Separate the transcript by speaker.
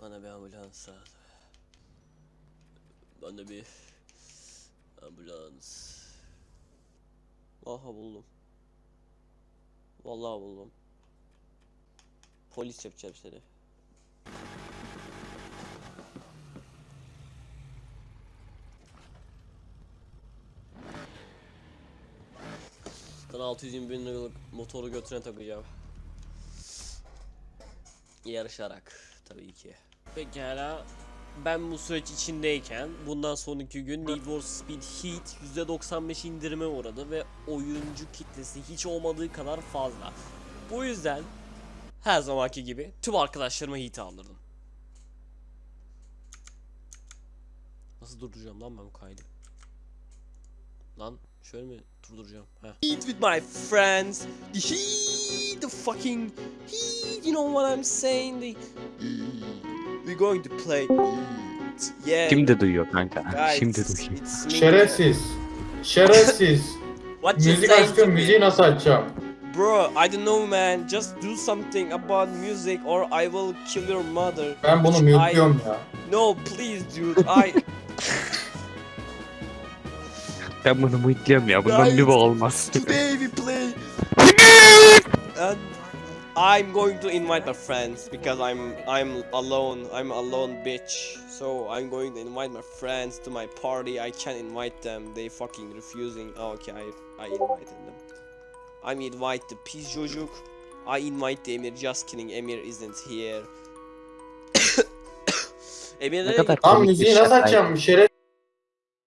Speaker 1: Bana bir ambulans lazım. Bana bir ambulans. Aha buldum. Vallahi buldum. Polis yapacağım seni. Sana 620 bin liralık motoru götüne takacağım. Yarışarak tabii ki. Pekala ben bu süreç içindeyken bundan sonraki gün Need for Speed Heat %95 indirime uğradı ve oyuncu kitlesi hiç olmadığı kadar fazla. Bu yüzden her zamanki gibi tüm arkadaşlarıma Heat'i aldırdım. Nasıl durduracağım lan ben bu kaydı? Lan şöyle mi durduracağım? Heh. Heat with my friends. The heat, the fucking heat. You know what I'm saying? The We're going to play. Yeah.
Speaker 2: Şimdi duyuyor kanka.
Speaker 1: guys,
Speaker 2: Şimdi duyuyor.
Speaker 1: it's me.
Speaker 3: Şerefsiz. Şerefsiz.
Speaker 1: What you
Speaker 3: Müzik
Speaker 1: saying
Speaker 3: açtım
Speaker 1: to me?
Speaker 3: müziği nasıl açacağım?
Speaker 1: Bro, I don't know man. Just do something about music or I will kill your mother.
Speaker 3: Ben bunu
Speaker 1: Which I-
Speaker 3: mute'luyorum ya.
Speaker 1: No, please dude. I
Speaker 2: Ben bunu muhitliyorum ya. Bundan
Speaker 1: Guys,
Speaker 2: bir bu olmaz.
Speaker 1: Today we play. and I'm going to invite my friends because I'm I'm alone. I'm alone bitch. So I'm going to invite my friends to my party. I can't invite them. They fucking refusing. Oh, okay, I I invited them. I'm invite the peace jojuk. I invite the Emir. Just kidding. Emir isn't here. Emir
Speaker 2: Ne kadar komik bir
Speaker 3: müziği nasıl
Speaker 2: şakaydı.
Speaker 3: açacağım? Şeref